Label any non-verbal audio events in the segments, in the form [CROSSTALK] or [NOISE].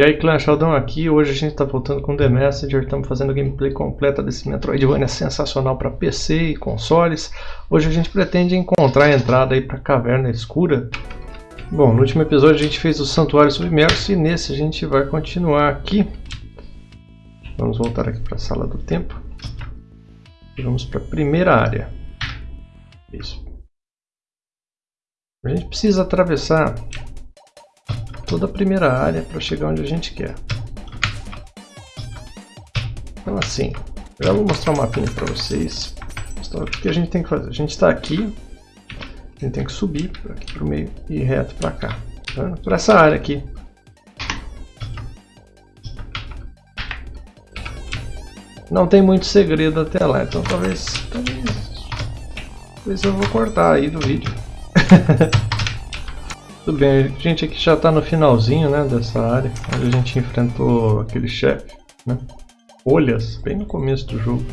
E aí clã Sheldon aqui, hoje a gente está voltando com The Messenger, estamos fazendo gameplay completa desse Metroidvania sensacional para PC e consoles. Hoje a gente pretende encontrar a entrada aí para a Caverna Escura. Bom, no último episódio a gente fez o Santuário Submerso e nesse a gente vai continuar aqui. Vamos voltar aqui para a Sala do Tempo. E vamos para a primeira área. Isso. A gente precisa atravessar toda a primeira área para chegar onde a gente quer. Então assim, já vou mostrar o um mapinha para vocês. Mostrar o que a gente tem que fazer. A gente está aqui, a gente tem que subir aqui para o meio e ir reto para cá. Tá? Por essa área aqui. Não tem muito segredo até lá, então talvez, talvez, talvez eu vou cortar aí do vídeo. [LAUGHS] Tudo bem, a gente aqui já está no finalzinho né, dessa área, onde a gente enfrentou aquele chefe, né? Olhas, bem no começo do jogo.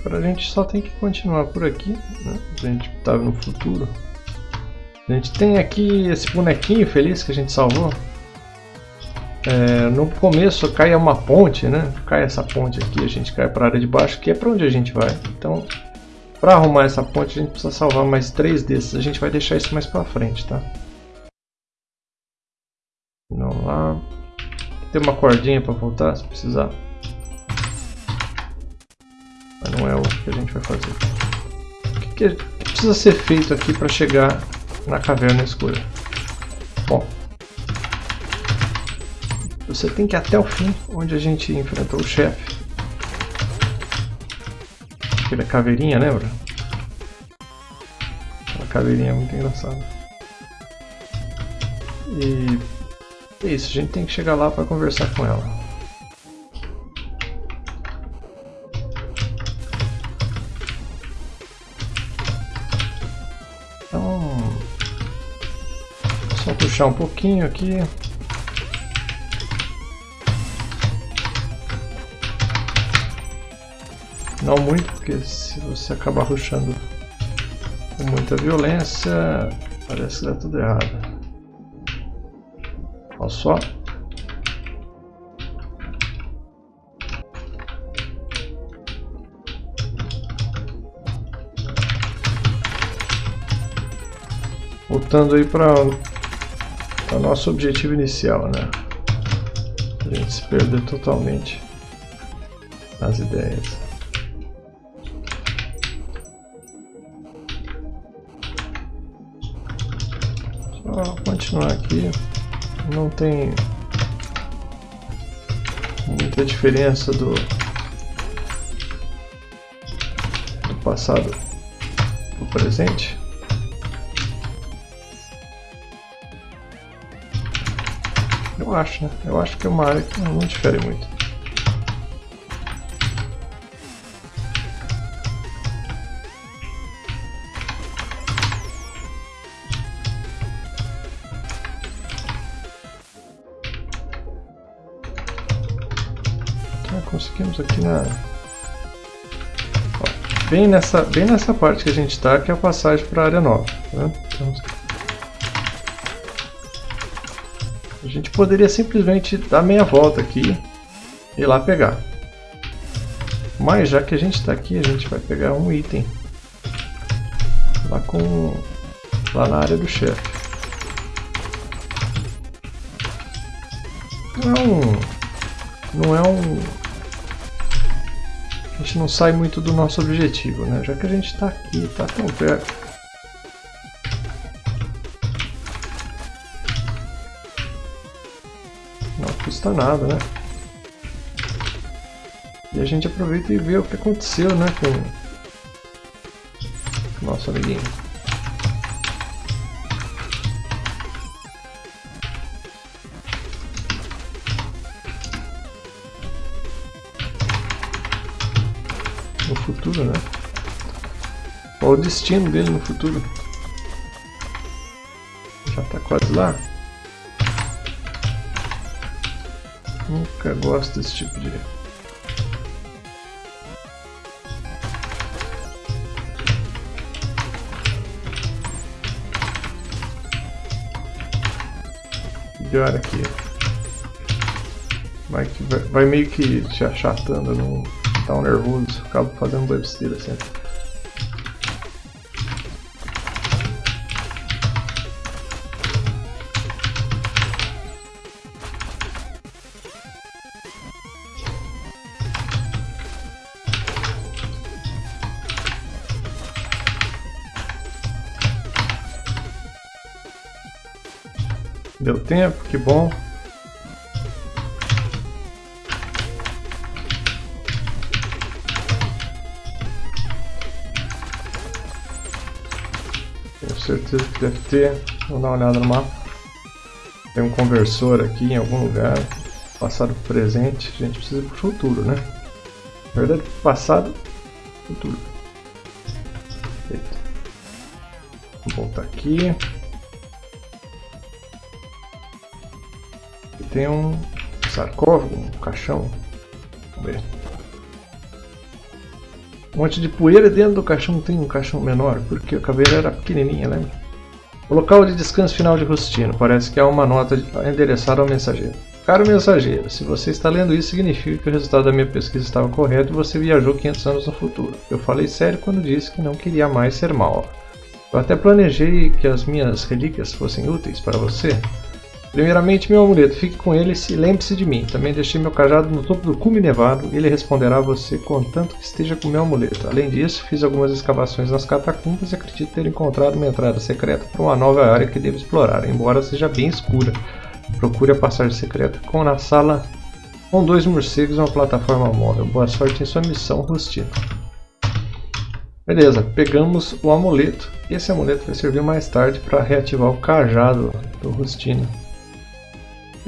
Agora a gente só tem que continuar por aqui, né? A gente estava no futuro. A gente tem aqui esse bonequinho feliz que a gente salvou. É, no começo cai uma ponte, né? Cai essa ponte aqui, a gente cai para a área de baixo, que é para onde a gente vai. Então para arrumar essa ponte a gente precisa salvar mais três desses. A gente vai deixar isso mais para frente, tá? Vamos lá. Tem uma cordinha para voltar se precisar. Mas não é o que a gente vai fazer. O que, que precisa ser feito aqui para chegar na caverna escura? Bom, você tem que ir até o fim, onde a gente enfrentou o chefe. Aquela caveirinha, lembra? Aquela caveirinha é muito engraçada. E é isso, a gente tem que chegar lá para conversar com ela. Então, só puxar um pouquinho aqui. Não muito, porque se você acabar ruxando com muita violência, parece que dá tudo errado. Olha só. Voltando aí para o nosso objetivo inicial, né? A gente se perder totalmente nas ideias. Continuar aqui. Não tem muita diferença do, do passado do presente. Eu acho, né? Eu acho que é uma área que não difere muito. Conseguimos aqui na... Ó, bem, nessa, bem nessa parte que a gente está, que é a passagem para a área nova. Né? Então, a gente poderia simplesmente dar meia volta aqui e ir lá pegar. Mas já que a gente está aqui, a gente vai pegar um item lá com lá na área do chefe. Não é não é um a gente não sai muito do nosso objetivo, né? Já que a gente está aqui, está tão perto. Não custa nada, né? E a gente aproveita e vê o que aconteceu, né? Com o nosso amiguinho. Né? Qual o destino dele no futuro? Já tá quase lá. Nunca gosto desse tipo de... Melhor aqui. vai, que vai, vai meio que te achatando, não um nervoso, acabo fazendo besteira sempre. Deu tempo, que bom. Certeza que deve ter. Vou dar uma olhada no mapa. Tem um conversor aqui em algum lugar. Passado presente. A gente precisa pro futuro, né? Na verdade, passado, futuro. Eita. Vou voltar aqui. tem um sarcófago, um caixão. Vamos ver. Um monte de poeira dentro do caixão tem um caixão menor, porque a caveira era pequenininha, lembra? O local de descanso final de Rustino. Parece que há uma nota endereçada ao mensageiro. Caro mensageiro, se você está lendo isso, significa que o resultado da minha pesquisa estava correto e você viajou 500 anos no futuro. Eu falei sério quando disse que não queria mais ser mal. Eu até planejei que as minhas relíquias fossem úteis para você, Primeiramente, meu amuleto, fique com ele e lembre-se de mim. Também deixei meu cajado no topo do cume nevado, ele responderá a você contanto que esteja com meu amuleto. Além disso, fiz algumas escavações nas catacumbas e acredito ter encontrado uma entrada secreta para uma nova área que devo explorar, embora seja bem escura. Procure a passagem secreta com na sala com dois morcegos e uma plataforma móvel. Boa sorte em sua missão, Rustino. Beleza, pegamos o amuleto. Esse amuleto vai servir mais tarde para reativar o cajado do Rustino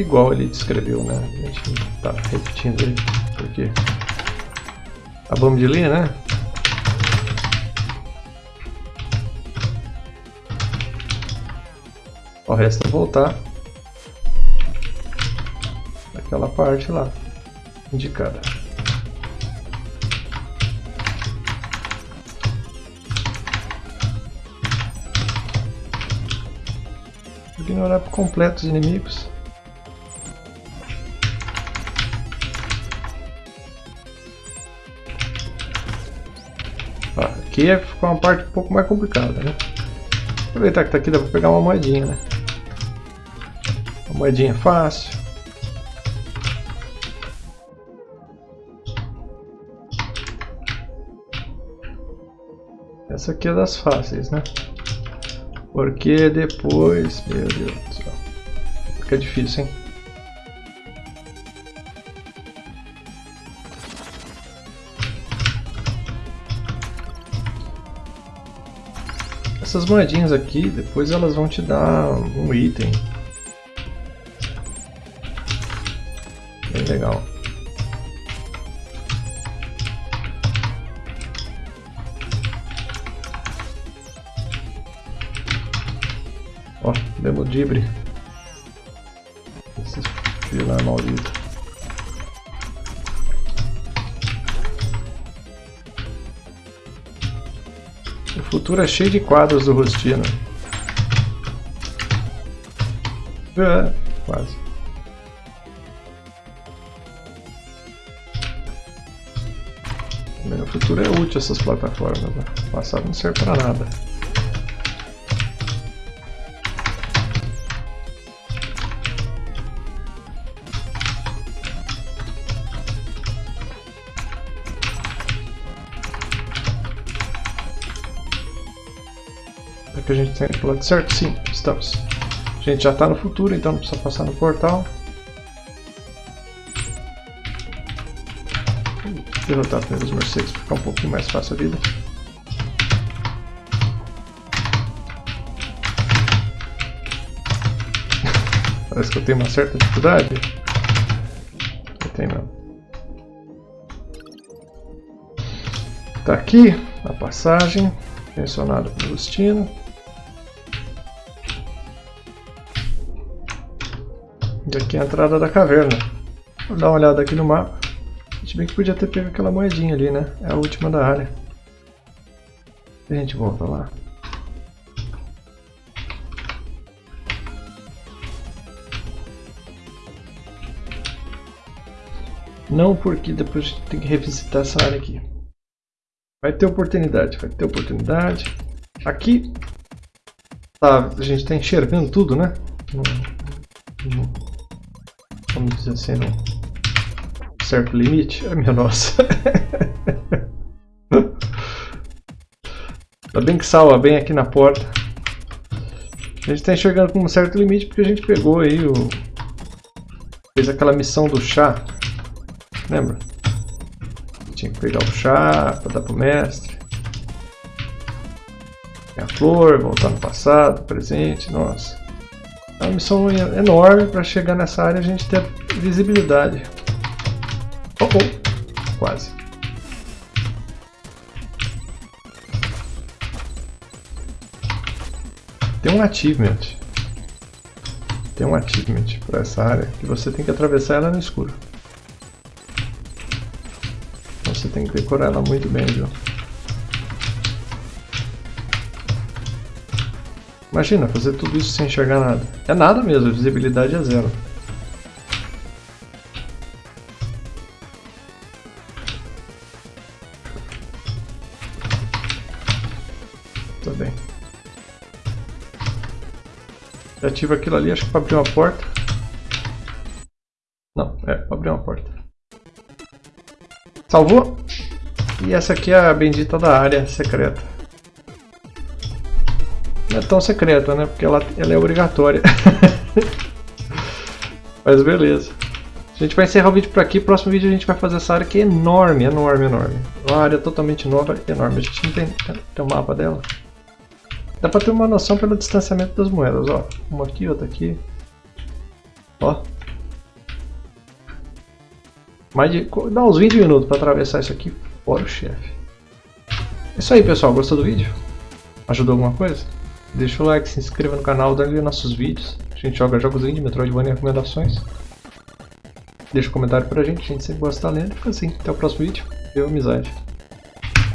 igual ele descreveu, né? A gente tá repetindo ele, porque acabamos de ler, né? O resto é voltar naquela parte lá indicada. Ignorar por completo os inimigos. Aqui é uma parte um pouco mais complicada, né? Aproveitar que tá aqui, dá pra pegar uma moedinha, né? Uma moedinha fácil. Essa aqui é das fáceis, né? Porque depois... Meu Deus do céu. Fica difícil, hein? Essas moedinhas aqui, depois elas vão te dar um item. Bem legal. Ó, Demodibre. Esse vilão maldito. Futuro é cheio de quadros do Rustino. É, quase. No futuro é útil essas plataformas. Né? O passado não serve para nada. Que a gente tem pro lado certo? Sim, estamos. A gente já está no futuro, então precisa passar no portal. Derrotar primeiro os morcegos para ficar um pouquinho mais fácil a vida. [LAUGHS] Parece que eu tenho uma certa dificuldade. Eu tenho mesmo. Tá aqui a passagem mencionada pelo Agostino. E aqui é a entrada da caverna. Vou dar uma olhada aqui no mapa. A gente bem que podia ter pego aquela moedinha ali, né? É a última da área. E a gente volta lá. Não porque depois a gente tem que revisitar essa área aqui. Vai ter oportunidade, vai ter oportunidade. Aqui tá, a gente está enxergando tudo, né? Vamos dizer assim, num certo limite. Ai minha nossa. Ainda [LAUGHS] bem que salva bem aqui na porta. A gente está enxergando com um certo limite porque a gente pegou aí o... Fez aquela missão do chá. Lembra? Tinha que pegar o chá para dar pro mestre. a flor, voltar no passado, presente, nossa. É uma missão enorme para chegar nessa área e a gente ter visibilidade. Oh, oh. Quase. Tem um achievement. Tem um achievement para essa área que você tem que atravessar ela no escuro. Você tem que decorar ela muito bem, viu? Imagina, fazer tudo isso sem enxergar nada. É nada mesmo, a visibilidade é zero. Tá bem. Ativa aquilo ali, acho que para abrir uma porta. Não, é para abrir uma porta. Salvou. E essa aqui é a bendita da área secreta. É tão secreta, né? Porque ela, ela é obrigatória. [LAUGHS] Mas beleza. A gente vai encerrar o vídeo por aqui. Próximo vídeo a gente vai fazer essa área que é enorme, enorme, enorme. Uma área totalmente nova enorme. A gente não tem, tem um mapa dela. Dá pra ter uma noção pelo distanciamento das moedas, ó. Uma aqui, outra aqui. Ó. Mais de, dá uns 20 minutos para atravessar isso aqui fora o chefe. É isso aí pessoal, gostou do vídeo? Ajudou alguma coisa? Deixa o like, se inscreva no canal, dá like nossos vídeos. A gente joga jogos indie, Metroidvania e recomendações. Deixa um comentário pra gente, a gente sempre gosta de lendo. Fica assim, até o próximo vídeo. Deu amizade.